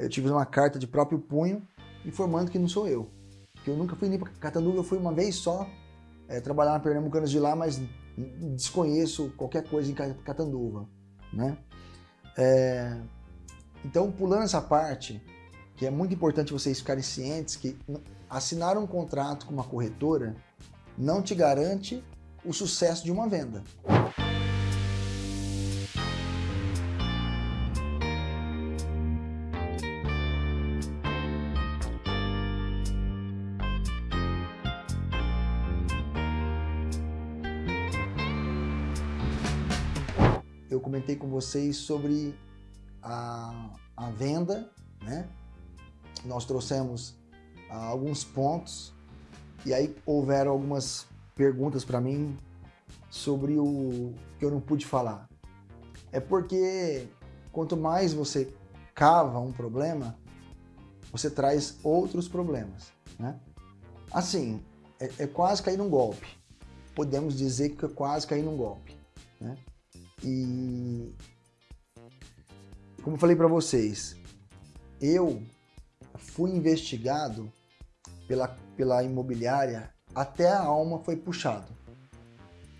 eu tive uma carta de próprio punho informando que não sou eu. Que eu nunca fui nem para Catanduva, eu fui uma vez só é, trabalhar na Pernambucanas de lá, mas desconheço qualquer coisa em Catanduva, né? É, então, pulando essa parte, que é muito importante vocês ficarem cientes que assinar um contrato com uma corretora não te garante o sucesso de uma venda. Eu comentei com vocês sobre a, a venda, né? Nós trouxemos ah, alguns pontos e aí houveram algumas perguntas para mim sobre o que eu não pude falar. É porque quanto mais você cava um problema, você traz outros problemas, né? Assim, é, é quase cair num golpe. Podemos dizer que é quase cair num golpe, né? E como eu falei para vocês, eu fui investigado pela, pela imobiliária até a alma foi puxado.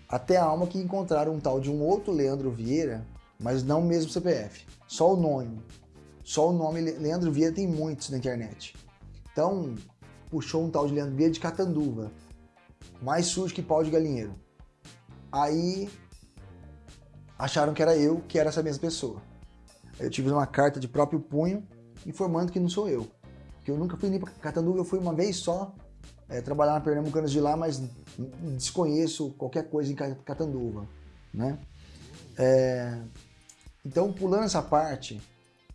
Até a alma que encontraram um tal de um outro Leandro Vieira, mas não o mesmo CPF. Só o nome. Só o nome Leandro Vieira tem muitos na internet. Então, puxou um tal de Leandro Vieira de Catanduva. Mais sujo que pau de galinheiro. Aí acharam que era eu, que era essa mesma pessoa. Eu tive uma carta de próprio punho informando que não sou eu. Que eu nunca fui nem para Catanduva, eu fui uma vez só é, trabalhar na Pernambucanas de lá, mas desconheço qualquer coisa em Catanduva, né? É, então, pulando essa parte,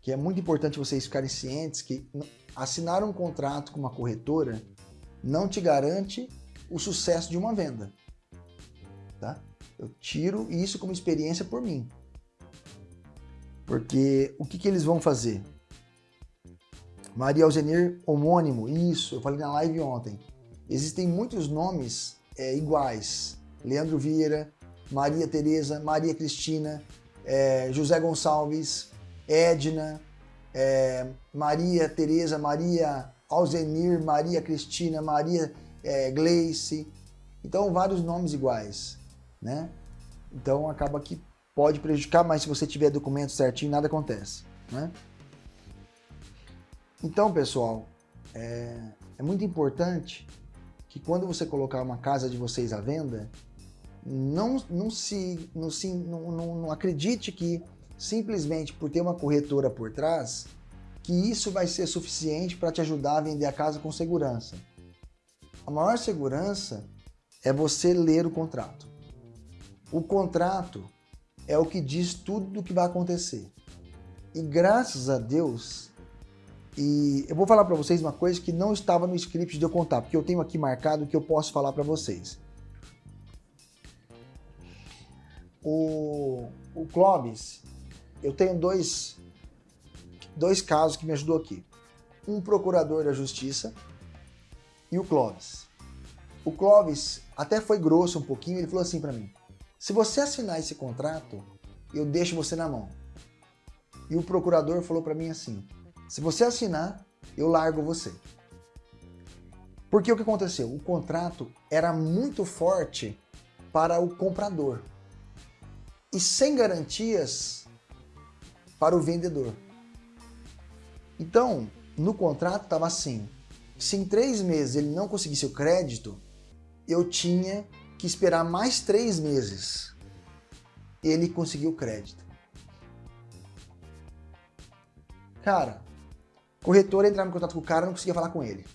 que é muito importante vocês ficarem cientes que assinar um contrato com uma corretora não te garante o sucesso de uma venda, tá? Eu tiro isso como experiência por mim. Porque o que, que eles vão fazer? Maria Alzenir homônimo, isso, eu falei na live ontem. Existem muitos nomes é, iguais. Leandro Vieira, Maria Tereza, Maria Cristina, é, José Gonçalves, Edna, é, Maria Tereza, Maria Alzenir, Maria Cristina, Maria é, Gleice. Então, vários nomes iguais né? Então acaba que pode prejudicar, mas se você tiver documento certinho, nada acontece, né? Então, pessoal, é, é muito importante que quando você colocar uma casa de vocês à venda, não, não, se, não, se, não, não, não acredite que simplesmente por ter uma corretora por trás, que isso vai ser suficiente para te ajudar a vender a casa com segurança. A maior segurança é você ler o contrato. O contrato é o que diz tudo do que vai acontecer. E graças a Deus, e eu vou falar para vocês uma coisa que não estava no script de eu contar, porque eu tenho aqui marcado que eu posso falar para vocês. O, o Clóvis, eu tenho dois, dois casos que me ajudou aqui. Um procurador da justiça e o Clóvis. O Clóvis até foi grosso um pouquinho, ele falou assim para mim, se você assinar esse contrato, eu deixo você na mão. E o procurador falou para mim assim, se você assinar, eu largo você. Porque o que aconteceu? O contrato era muito forte para o comprador e sem garantias para o vendedor. Então, no contrato estava assim, se em três meses ele não conseguisse o crédito, eu tinha que esperar mais três meses. Ele conseguiu crédito. Cara, corretora entrava em contato com o cara, não conseguia falar com ele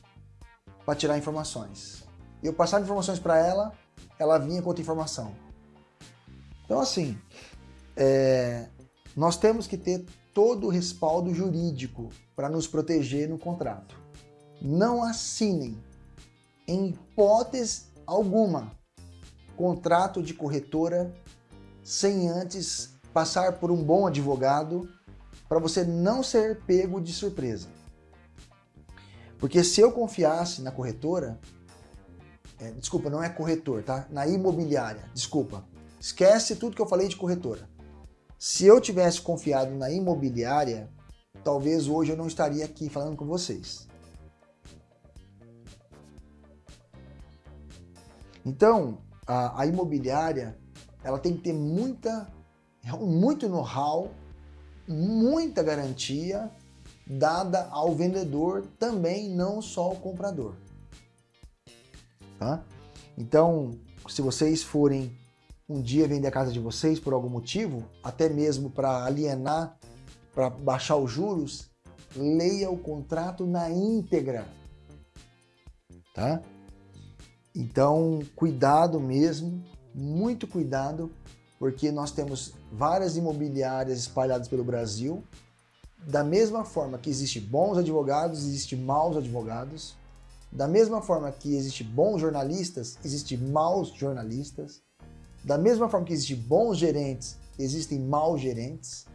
para tirar informações. Eu passava informações para ela, ela vinha com outra informação. Então assim, é, nós temos que ter todo o respaldo jurídico para nos proteger no contrato. Não assinem, em hipótese alguma, contrato de corretora sem antes passar por um bom advogado para você não ser pego de surpresa. Porque se eu confiasse na corretora, é, desculpa, não é corretor, tá? Na imobiliária, desculpa. Esquece tudo que eu falei de corretora. Se eu tivesse confiado na imobiliária, talvez hoje eu não estaria aqui falando com vocês. Então, a, a imobiliária, ela tem que ter muita, muito know-how, muita garantia dada ao vendedor, também não só ao comprador. Tá? Então, se vocês forem um dia vender a casa de vocês por algum motivo, até mesmo para alienar, para baixar os juros, leia o contrato na íntegra. Tá? Então, cuidado mesmo, muito cuidado, porque nós temos várias imobiliárias espalhadas pelo Brasil. Da mesma forma que existe bons advogados, existe maus advogados. Da mesma forma que existe bons jornalistas, existe maus jornalistas. Da mesma forma que existem bons gerentes, existem maus gerentes.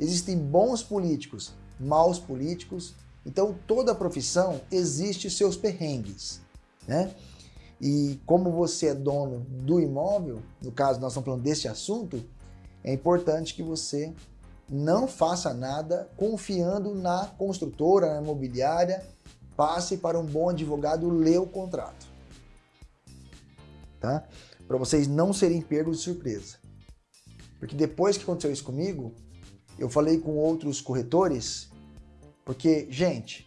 Existem bons políticos, maus políticos. Então, toda profissão existe seus perrengues, né? E como você é dono do imóvel, no caso nós estamos falando desse assunto, é importante que você não faça nada confiando na construtora, na imobiliária, passe para um bom advogado ler o contrato. Tá? Para vocês não serem pegos de surpresa. Porque depois que aconteceu isso comigo, eu falei com outros corretores, porque, gente,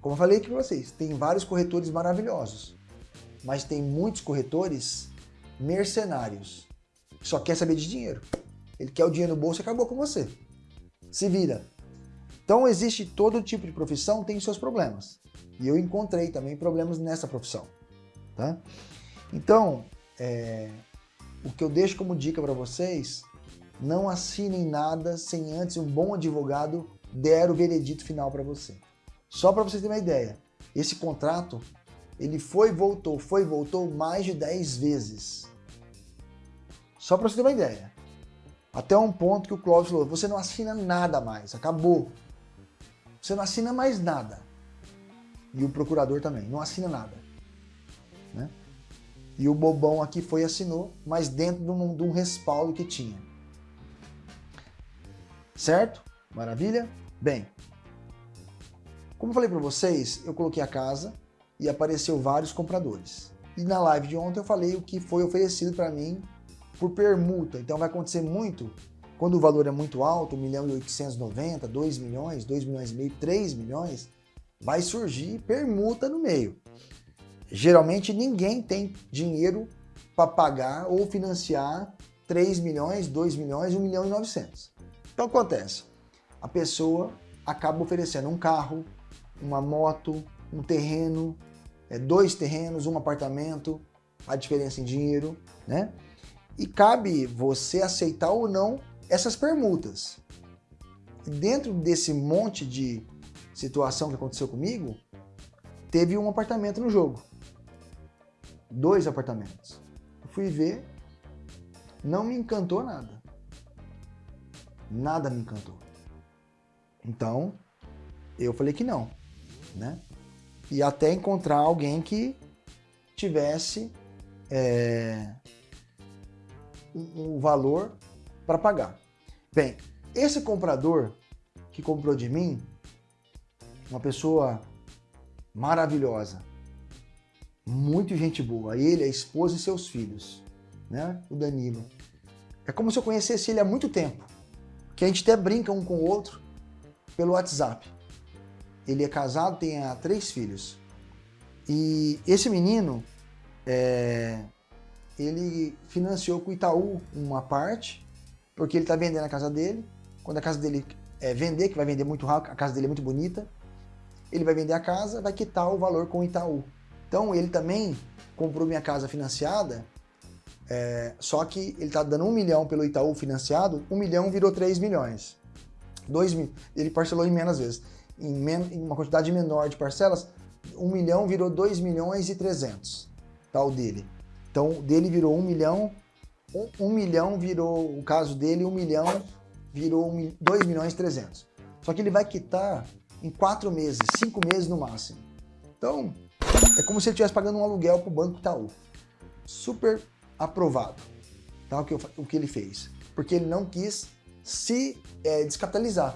como eu falei aqui para vocês, tem vários corretores maravilhosos, mas tem muitos corretores mercenários, que só quer saber de dinheiro. Ele quer o dinheiro no bolso e acabou com você. Se vira. Então existe todo tipo de profissão, tem seus problemas. E eu encontrei também problemas nessa profissão. Tá? Então, é, o que eu deixo como dica para vocês, não assinem nada sem antes um bom advogado der o veredito final para você. Só para vocês terem uma ideia, esse contrato, ele foi e voltou, foi e voltou mais de 10 vezes. Só para você ter uma ideia. Até um ponto que o Clóvis falou, você não assina nada mais, acabou. Você não assina mais nada. E o procurador também, não assina nada. Né? E o bobão aqui foi e assinou, mas dentro de um, de um respaldo que tinha. Certo? Maravilha? Bem, como eu falei para vocês, eu coloquei a casa e apareceu vários compradores. E na live de ontem eu falei o que foi oferecido para mim por permuta. Então vai acontecer muito quando o valor é muito alto, 1 milhão e 890, 2 milhões, 2 milhões e meio, 3 milhões, vai surgir permuta no meio. Geralmente ninguém tem dinheiro para pagar ou financiar 3 milhões, 2 milhões, 1 milhão e 900. Então acontece, a pessoa acaba oferecendo um carro, uma moto, um terreno, é, dois terrenos, um apartamento, a diferença em dinheiro, né? E cabe você aceitar ou não essas permutas. Dentro desse monte de situação que aconteceu comigo, teve um apartamento no jogo. Dois apartamentos. Eu fui ver, não me encantou nada. Nada me encantou. Então, eu falei que não, né? E até encontrar alguém que tivesse é, um, valor para pagar. Bem, esse comprador que comprou de mim, uma pessoa maravilhosa, muito gente boa, ele, a esposa e seus filhos, né? O Danilo. É como se eu conhecesse ele há muito tempo, que a gente até brinca um com o outro pelo WhatsApp. Ele é casado, tem ah, três filhos. E esse menino, é, ele financiou com o Itaú uma parte porque ele está vendendo a casa dele. Quando a casa dele é, vender, que vai vender muito rápido, a casa dele é muito bonita, ele vai vender a casa, vai quitar o valor com o Itaú. Então ele também comprou minha casa financiada, é, só que ele está dando um milhão pelo Itaú financiado, um milhão virou 3 milhões. Dois ele parcelou em menos vezes. Em, em uma quantidade menor de parcelas, um milhão virou 2 milhões e 300, tá, o dele. Então, o dele virou 1 milhão um, um milhão virou, o caso dele, um milhão virou um, dois milhões e trezentos. Só que ele vai quitar em quatro meses, cinco meses no máximo. Então, é como se ele estivesse pagando um aluguel para o Banco Itaú. Super aprovado tá? o, que eu, o que ele fez. Porque ele não quis se é, descapitalizar.